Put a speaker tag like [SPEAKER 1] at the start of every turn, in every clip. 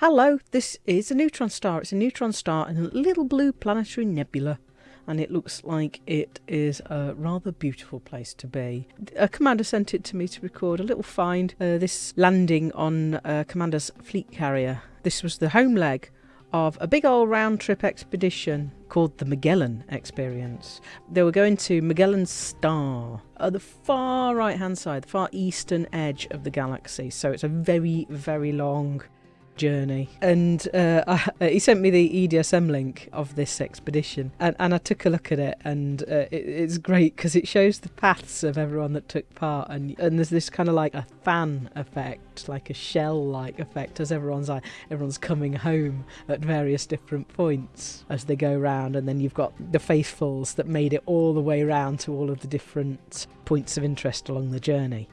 [SPEAKER 1] Hello, this is a neutron star. It's a neutron star in a little blue planetary nebula. And it looks like it is a rather beautiful place to be. A commander sent it to me to record a little find. Uh, this landing on uh, Commander's fleet carrier. This was the home leg of a big old round trip expedition called the Magellan Experience. They were going to Magellan's Star at the far right hand side, the far eastern edge of the galaxy. So it's a very, very long journey. And uh, I, he sent me the EDSM link of this expedition, and, and I took a look at it, and uh, it, it's great because it shows the paths of everyone that took part, and and there's this kind of like a fan effect, like a shell-like effect, as everyone's like everyone's coming home at various different points as they go round, and then you've got the faithfuls that made it all the way round to all of the different points of interest along the journey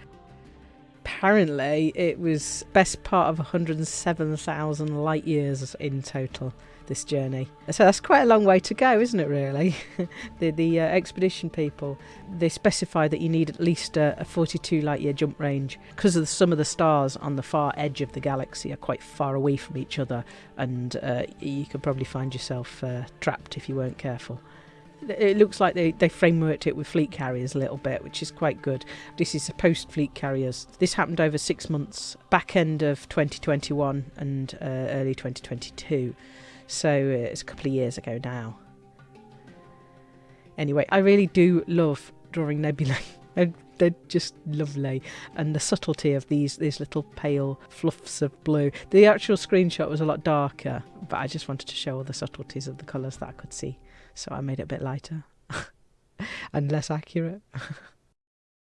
[SPEAKER 1] apparently it was best part of 107,000 light years in total this journey. So that's quite a long way to go, isn't it? Really, the the uh, expedition people they specify that you need at least a, a 42 light year jump range because of the, some of the stars on the far edge of the galaxy are quite far away from each other, and uh, you could probably find yourself uh, trapped if you weren't careful it looks like they, they frameworked it with fleet carriers a little bit, which is quite good. This is post fleet carriers. This happened over six months, back end of 2021 and uh, early 2022. So uh, it's a couple of years ago now. Anyway, I really do love drawing nebulae. Uh, they're just lovely. And the subtlety of these these little pale fluffs of blue. The actual screenshot was a lot darker but i just wanted to show all the subtleties of the colours that i could see. So I made it a bit lighter. And less accurate.